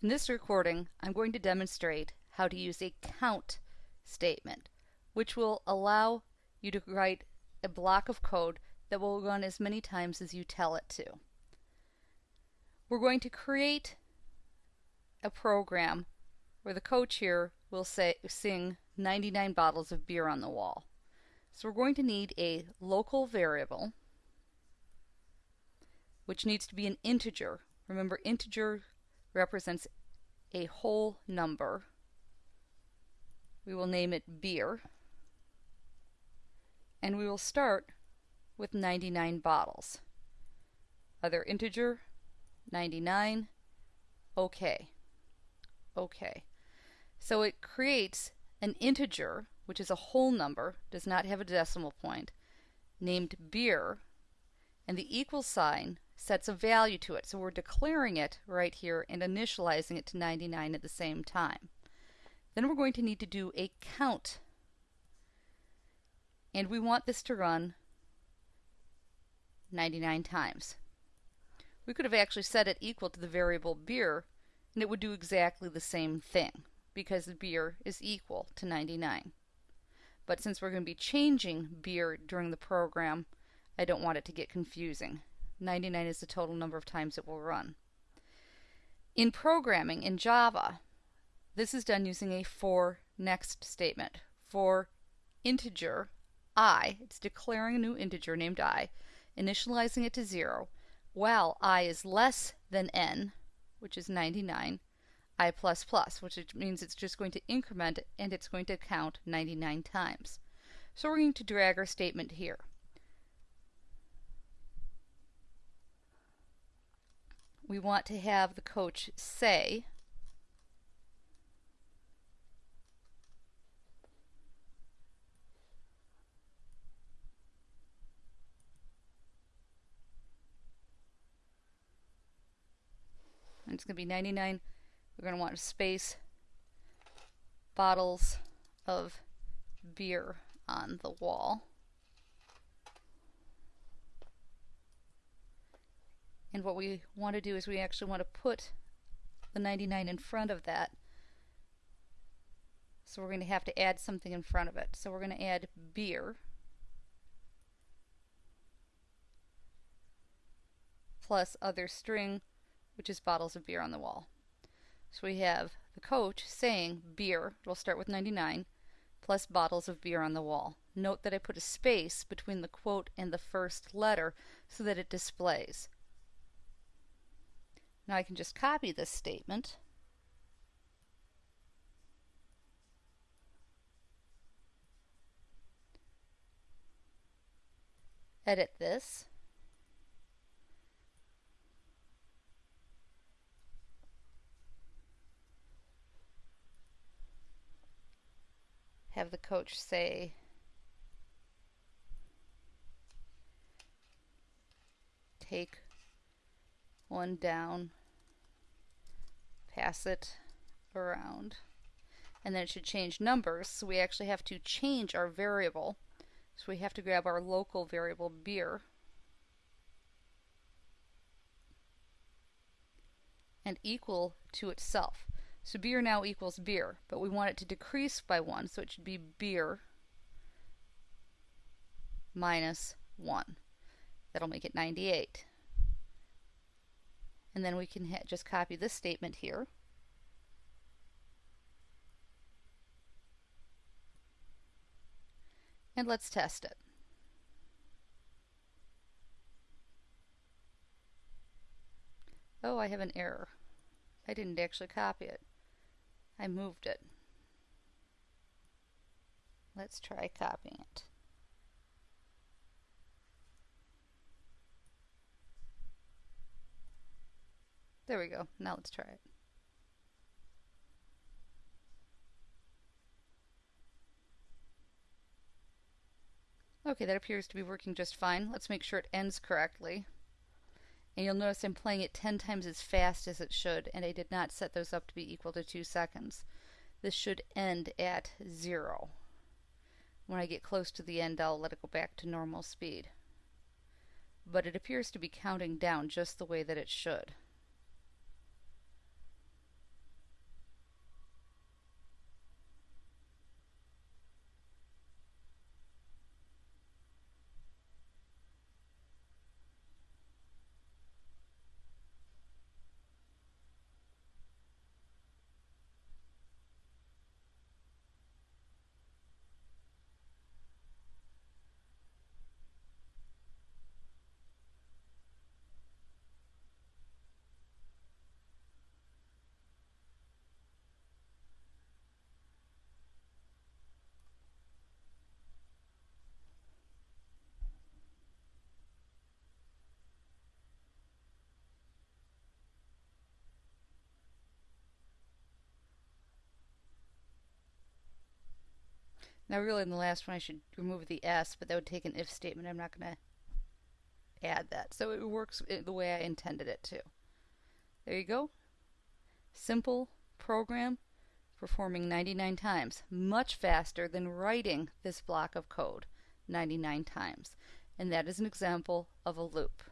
In this recording, I'm going to demonstrate how to use a count statement, which will allow you to write a block of code that will run as many times as you tell it to. We're going to create a program where the coach here will say sing 99 bottles of beer on the wall. So we're going to need a local variable which needs to be an integer. Remember integer represents a whole number. We will name it beer and we will start with 99 bottles. Other integer 99 okay. Okay. So it creates an integer, which is a whole number, does not have a decimal point, named beer, and the equal sign sets a value to it. So we're declaring it right here and initializing it to 99 at the same time. Then we're going to need to do a count. And we want this to run 99 times. We could have actually set it equal to the variable beer and it would do exactly the same thing because the beer is equal to 99. But since we're going to be changing beer during the program, I don't want it to get confusing. 99 is the total number of times it will run. In programming in Java, this is done using a for next statement. For integer i, it's declaring a new integer named i, initializing it to 0, while i is less than n, which is 99, i++, plus which means it's just going to increment and it's going to count 99 times. So we're going to drag our statement here. We want to have the coach say and it's going to be 99. We're going to want a space bottles of beer on the wall. And what we want to do is we actually want to put the 99 in front of that. So we're going to have to add something in front of it. So we're going to add beer plus other string which is bottles of beer on the wall. So we have the coach saying beer, we'll start with 99, plus bottles of beer on the wall. Note that I put a space between the quote and the first letter so that it displays. Now I can just copy this statement. Edit this. have the coach say, take one down, pass it around. And then it should change numbers, so we actually have to change our variable. So we have to grab our local variable beer and equal to itself. So beer now equals beer, but we want it to decrease by 1, so it should be beer minus 1. That'll make it 98. And then we can just copy this statement here. And let's test it. Oh, I have an error. I didn't actually copy it. I moved it. Let's try copying it. There we go. Now let's try it. Okay, that appears to be working just fine. Let's make sure it ends correctly. And you'll notice I'm playing it 10 times as fast as it should, and I did not set those up to be equal to 2 seconds. This should end at 0. When I get close to the end, I'll let it go back to normal speed. But it appears to be counting down just the way that it should. Now really in the last one I should remove the S, but that would take an if statement. I'm not going to add that. So it works the way I intended it to. There you go. Simple program performing 99 times. Much faster than writing this block of code 99 times. And that is an example of a loop.